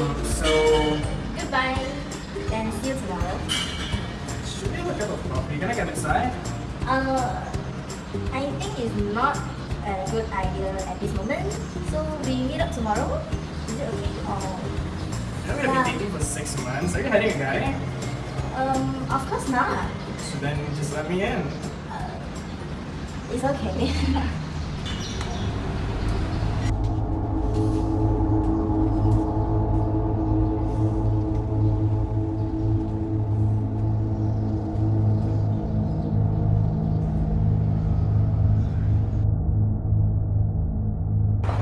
Um, so... Goodbye. And see you tomorrow. Should we have a cup of coffee? Can I come inside? Uh, I think it's not a good idea at this moment. So we meet up tomorrow. Is it okay? Or... Yeah, we have been dating for six months. Are you hiding a guy? Um, of course not. So then just let me in. Uh, it's okay.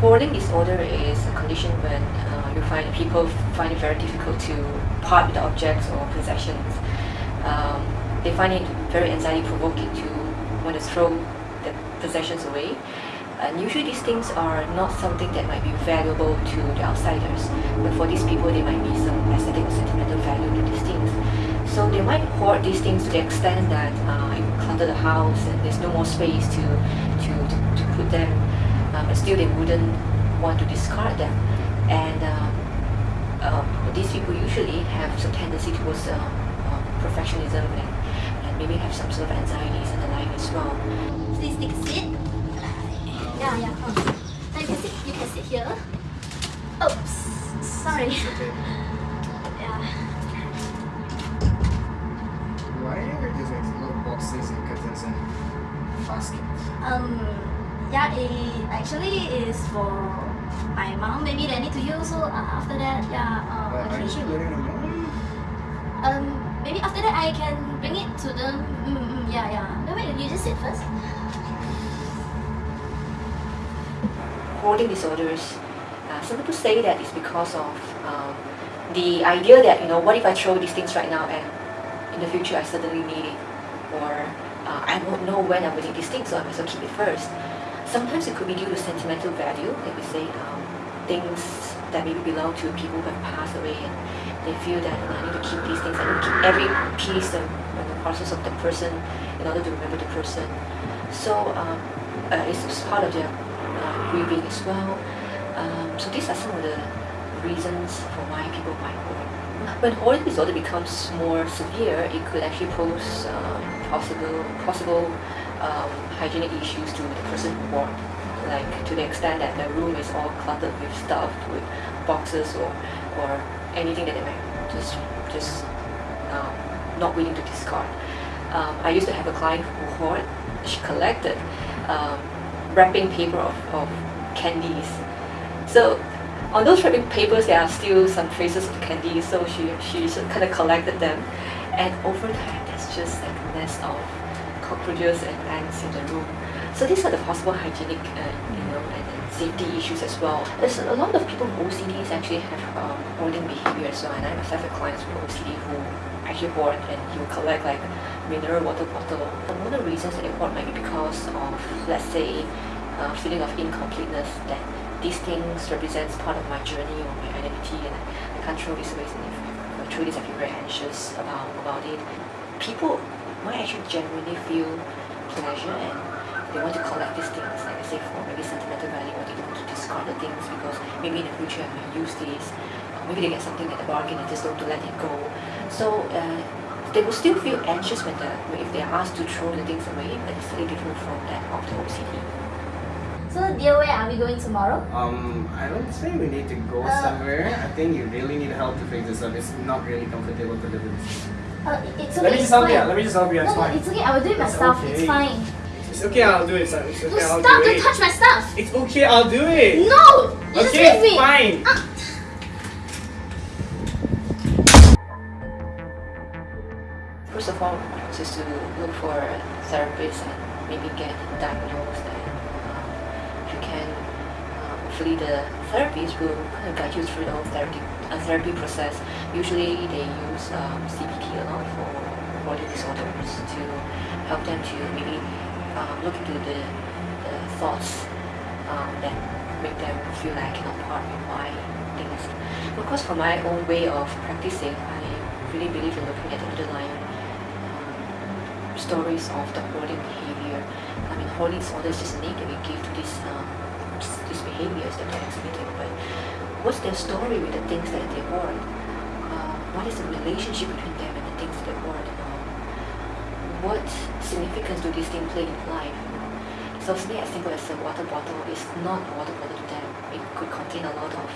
Hoarding disorder is a condition when uh, you find people find it very difficult to part with the objects or possessions. Um, they find it very anxiety provoking to want to throw the possessions away. And usually these things are not something that might be valuable to the outsiders, but for these people there might be some aesthetic or sentimental value to these things. So they might hoard these things to the extent that uh, it clutter the house and there's no more space to, to, to, to put them but still they wouldn't want to discard them. And um, um, these people usually have some tendency towards uh, uh, perfectionism and, and maybe have some sort of anxieties and the like as well. Please take a seat. Yeah, yeah. Now you can sit. You can sit here. Oops. Sorry. Okay. Yeah. Why are there just like little boxes and curtains and baskets? Um. Yeah. It actually is for my mom. Maybe they need to use. So uh, after that, yeah. Uh, But aren't you letting them? Um. Maybe after that I can bring it to them. Mm, mm, yeah, yeah. No wait. You just sit first. hoarding disorders, uh, some people say that it's because of um, the idea that, you know, what if I throw these things right now and in the future I suddenly need it? Or uh, I won't know when I will need these things, so I might as well keep it first. Sometimes it could be due to sentimental value, like we say, um, things that maybe belong to people who have passed away and they feel that "Oh, I need to keep these things, I need to keep every piece of the parcels of the person in order to remember the person. So um, uh, it's it's part of their uh, grieving as well. Um, so these are some of the reasons for why people might hoard. When hoarding disorder becomes more severe, it could actually pose um, possible possible um, hygienic issues to the person who hoard. Like to the extent that the room is all cluttered with stuff, with boxes or or anything that they might just just um, not willing to discard. Um, I used to have a client who hoard. She collected um, wrapping paper of, of candies. So on those wrapping papers, there are still some traces of candy. So she she kind of collected them, and over time, there's just like a nest of cockroaches and ants in the room. So these are the possible hygienic, uh, you know, and, and safety issues as well. There's a lot of people with OCDs actually have um, hoarding behavior as well, and I myself have clients with OCD who actually hoard and will collect like mineral water bottle. And one of the reasons that they hoard might be because of, let's say, uh, feeling of incompleteness that these things represents part of my journey or my identity and I, I can't throw this away and if I throw this I feel very anxious about, about it. People might actually genuinely feel pleasure and they want to collect these things, like I say, for maybe sentimental value or they want to discard the things because maybe in the future I might use these. Or maybe they get something at the bargain and just don't to let it go. So uh, they will still feel anxious when the, if they are asked to throw the things away, but it's slightly different from that of the OCD. So dear, where are we going tomorrow? Um, I don't think we need to go Uh, somewhere. I think you really need help to fix this up. It's not really comfortable to live in. this. Uh, it's okay. Let me just help fine. you. Let me just help you. No, It's no, fine. it's okay. I will do it It's myself. It's okay. fine. It's okay. I'll do it. son. It's okay. No, I'll stop! do Don't it. touch my stuff. It's okay. I'll do it. No, you just okay, leave me. fine. Ah. First of all, just to look for a therapist and maybe get diagnosed. And um, if you can, uh, hopefully the therapist will kind of guide you through the whole therapy, uh, therapy process. Usually they use um, CBT a lot for body disorders to help them to maybe um, look into the, the thoughts um, that make them feel like I cannot part with why things. Of course, for my own way of practicing, I really believe in looking at the underlying um, stories of the hoarding behavior. I mean, hoarding disorder is just a name that we give to these um, these behaviors that they're exhibiting. But what's their story with the things that they hoard? What is the relationship between them and the things that? Um, what significance do these things play in life? So something as simple as a water bottle is not a water bottle to them. It could contain a lot of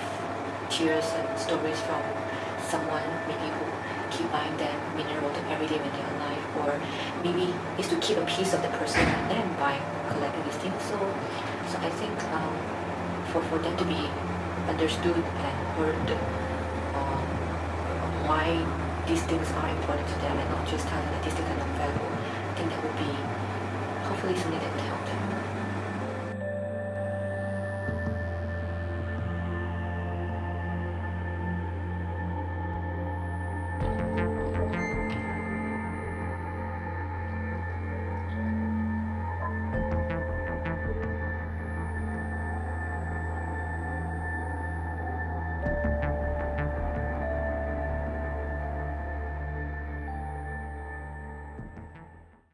tears and stories from someone maybe who keep buying them mineral water every day when they're alive or maybe it's to keep a piece of the person and buying collecting these things. So so I think um, for, for them to be understood and heard why these things are important to them and not just that these things are not valuable, I think that would be hopefully something that would help them.